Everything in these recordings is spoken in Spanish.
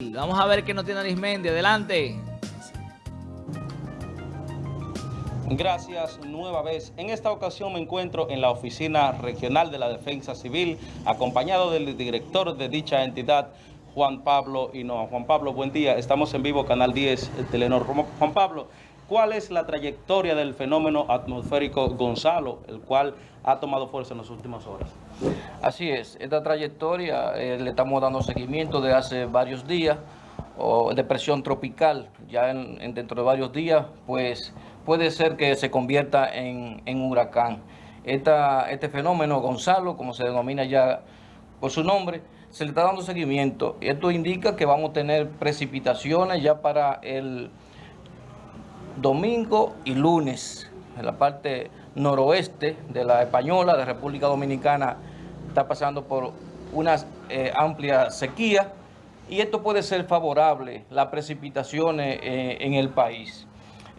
Vamos a ver qué nos tiene Arismendi. Adelante. Gracias nueva vez. En esta ocasión me encuentro en la Oficina Regional de la Defensa Civil, acompañado del director de dicha entidad, Juan Pablo Hinoa. Juan Pablo, buen día. Estamos en vivo, Canal 10, Telenor. Juan Pablo, ¿cuál es la trayectoria del fenómeno atmosférico Gonzalo, el cual ha tomado fuerza en las últimas horas? Así es, esta trayectoria eh, le estamos dando seguimiento de hace varios días, o depresión tropical, ya en, dentro de varios días, pues puede ser que se convierta en, en huracán. Este fenómeno, Gonzalo, como se denomina ya por su nombre, se le está dando seguimiento. Esto indica que vamos a tener precipitaciones ya para el domingo y lunes en la parte noroeste de la Española, de República Dominicana, está pasando por una eh, amplia sequía y esto puede ser favorable, las precipitaciones eh, en el país.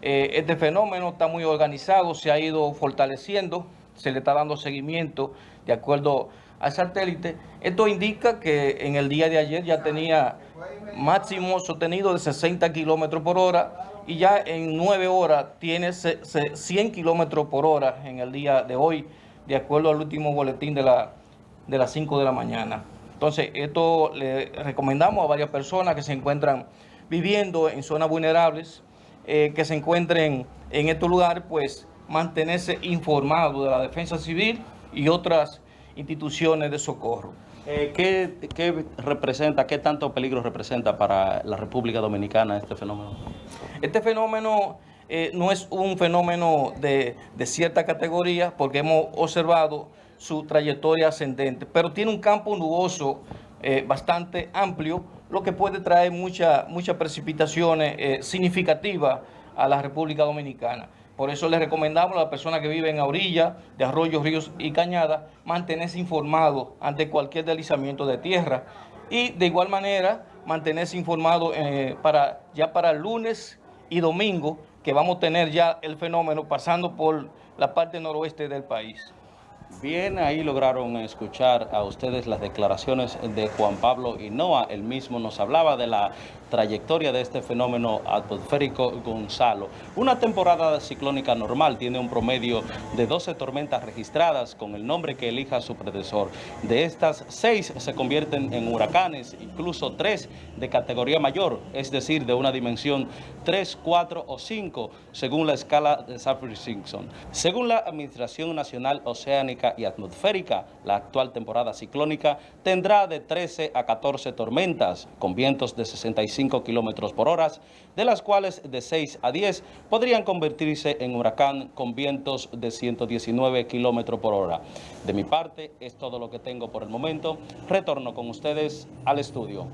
Eh, este fenómeno está muy organizado, se ha ido fortaleciendo, se le está dando seguimiento de acuerdo al satélite. Esto indica que en el día de ayer ya tenía máximo sostenido de 60 kilómetros por hora y ya en 9 horas tiene 100 kilómetros por hora en el día de hoy, de acuerdo al último boletín de, la, de las 5 de la mañana. Entonces, esto le recomendamos a varias personas que se encuentran viviendo en zonas vulnerables, eh, que se encuentren en estos lugares, pues mantenerse informados de la defensa civil y otras instituciones de socorro. Eh, ¿qué, representa, qué tanto peligro representa para la República Dominicana este fenómeno? Este fenómeno eh, no es un fenómeno de, cierta categoría porque hemos observado su trayectoria ascendente, pero tiene un campo nuboso eh, bastante amplio, lo que puede traer muchas muchas precipitaciones significativas a la República Dominicana. Por eso les recomendamos a las personas que viven a orilla de arroyos, ríos y cañadas mantenerse informados ante cualquier deslizamiento de tierra y de igual manera mantenerse informados eh, para, ya para lunes y domingo que vamos a tener ya el fenómeno pasando por la parte noroeste del país. Bien, ahí lograron escuchar a ustedes las declaraciones de Juan Pablo Hinoa. Él mismo nos hablaba de la trayectoria de este fenómeno atmosférico Gonzalo. Una temporada ciclónica normal tiene un promedio de 12 tormentas registradas con el nombre que elija su predecesor. De estas, 6 se convierten en huracanes, incluso 3 de categoría mayor, es decir, de una dimensión 3, 4 o 5, según la escala de Saffir-Simpson. Según la Administración Nacional Oceánica y atmosférica, la actual temporada ciclónica tendrá de 13 a 14 tormentas con vientos de 65 kilómetros por hora, de las cuales de 6 a 10 podrían convertirse en huracán con vientos de 119 kilómetros por hora. De mi parte, es todo lo que tengo por el momento. Retorno con ustedes al estudio.